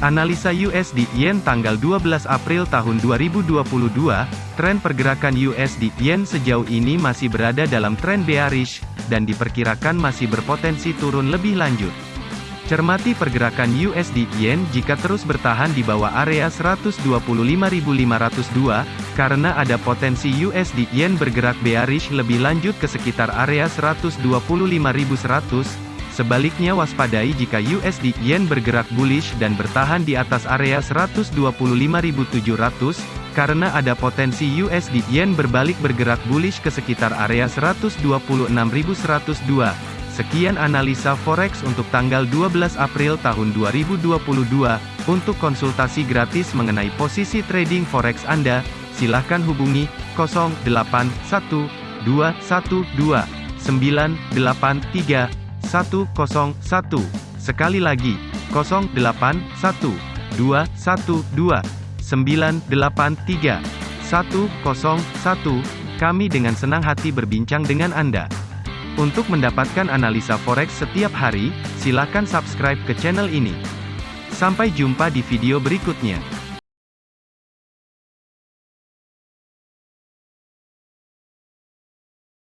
Analisa USD Yen tanggal 12 April tahun 2022, tren pergerakan USD Yen sejauh ini masih berada dalam tren bearish, dan diperkirakan masih berpotensi turun lebih lanjut. Cermati pergerakan USD Yen jika terus bertahan di bawah area 125.502, karena ada potensi USD Yen bergerak bearish lebih lanjut ke sekitar area 125.100, Sebaliknya waspadai jika USD Yen bergerak bullish dan bertahan di atas area 125.700, karena ada potensi USD Yen berbalik bergerak bullish ke sekitar area 126.102. Sekian analisa forex untuk tanggal 12 April tahun 2022. Untuk konsultasi gratis mengenai posisi trading forex Anda, silakan hubungi 081212983101. Sekali lagi, 081212983101. Kami dengan senang hati berbincang dengan Anda. Untuk mendapatkan analisa forex setiap hari, silakan subscribe ke channel ini. Sampai jumpa di video berikutnya.